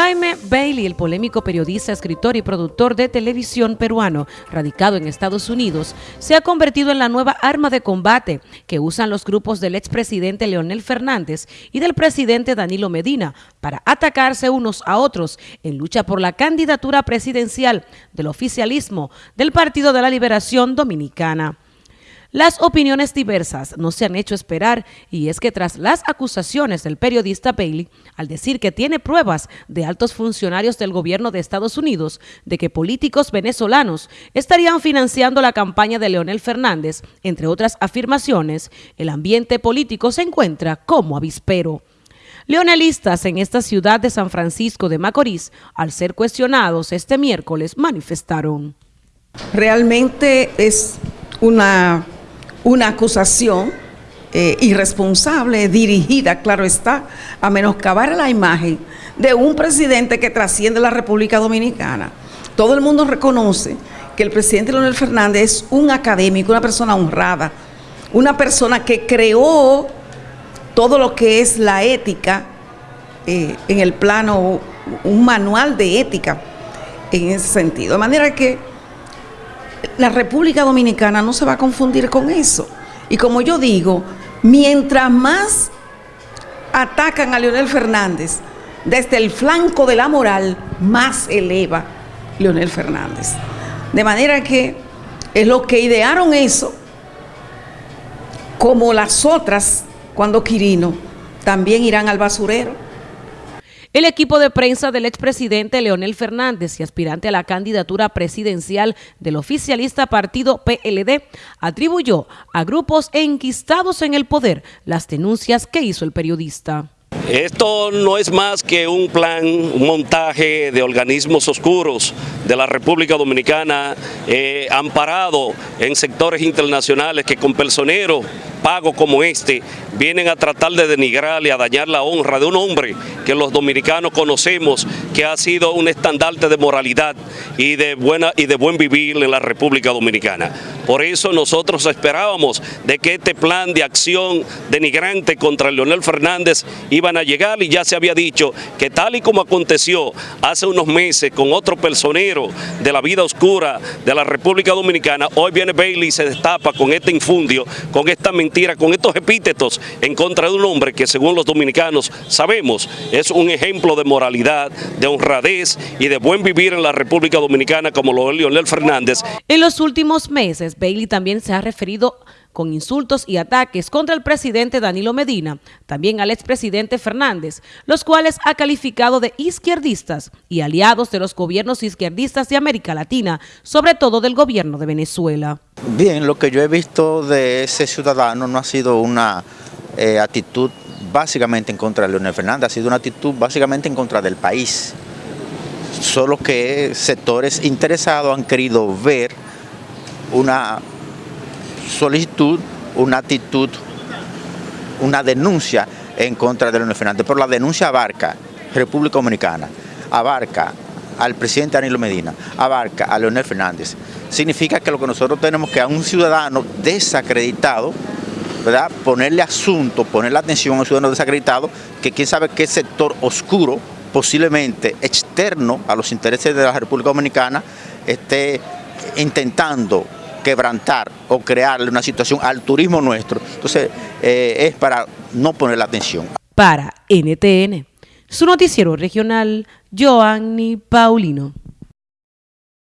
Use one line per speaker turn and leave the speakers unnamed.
Jaime Bailey, el polémico periodista, escritor y productor de televisión peruano, radicado en Estados Unidos, se ha convertido en la nueva arma de combate que usan los grupos del expresidente Leonel Fernández y del presidente Danilo Medina para atacarse unos a otros en lucha por la candidatura presidencial del oficialismo del Partido de la Liberación Dominicana. Las opiniones diversas no se han hecho esperar y es que tras las acusaciones del periodista Bailey, al decir que tiene pruebas de altos funcionarios del gobierno de Estados Unidos de que políticos venezolanos estarían financiando la campaña de Leonel Fernández, entre otras afirmaciones, el ambiente político se encuentra como avispero. Leonelistas en esta ciudad de San Francisco de Macorís, al ser cuestionados este miércoles, manifestaron.
Realmente es una una acusación eh, irresponsable, dirigida, claro está, a menoscabar la imagen de un presidente que trasciende la República Dominicana. Todo el mundo reconoce que el presidente Leonel Fernández es un académico, una persona honrada, una persona que creó todo lo que es la ética eh, en el plano, un manual de ética en ese sentido. De manera que la República Dominicana no se va a confundir con eso. Y como yo digo, mientras más atacan a Leonel Fernández desde el flanco de la moral, más eleva Leonel Fernández. De manera que es lo que idearon eso, como las otras, cuando Quirino, también irán al basurero.
El equipo de prensa del expresidente Leonel Fernández y aspirante a la candidatura presidencial del oficialista partido PLD atribuyó a grupos enquistados en el poder las denuncias que hizo el periodista.
Esto no es más que un plan, un montaje de organismos oscuros de la República Dominicana eh, amparado en sectores internacionales que con personeros pagos como este vienen a tratar de denigrar y a dañar la honra de un hombre que los dominicanos conocemos que ha sido un estandarte de moralidad y de, buena, y de buen vivir en la República Dominicana. Por eso nosotros esperábamos de que este plan de acción denigrante contra Leonel Fernández iban a llegar y ya se había dicho que tal y como aconteció hace unos meses con otro personero de la vida oscura de la República Dominicana, hoy viene Bailey y se destapa con este infundio, con esta mentira, con estos epítetos en contra de un hombre que según los dominicanos sabemos es un ejemplo de moralidad, de honradez y de buen vivir en la República Dominicana como lo es Leonel Fernández.
En los últimos meses, Bailey también se ha referido con insultos y ataques contra el presidente Danilo Medina, también al expresidente Fernández, los cuales ha calificado de izquierdistas y aliados de los gobiernos izquierdistas de América Latina, sobre todo del gobierno de Venezuela.
Bien, lo que yo he visto de ese ciudadano no ha sido una eh, actitud básicamente en contra de Leonel Fernández, ha sido una actitud básicamente en contra del país. Solo que sectores interesados han querido ver una solicitud, una actitud, una denuncia en contra de Leonel Fernández, pero la denuncia abarca República Dominicana, abarca al presidente Danilo Medina, abarca a Leonel Fernández. Significa que lo que nosotros tenemos que a un ciudadano desacreditado, ¿verdad? ponerle asunto, ponerle atención a un ciudadano desacreditado, que quién sabe qué sector oscuro, posiblemente externo a los intereses de la República Dominicana, esté intentando quebrantar o crearle una situación al turismo nuestro. Entonces, eh, es para no poner la atención.
Para NTN, su noticiero regional, Joanny Paulino.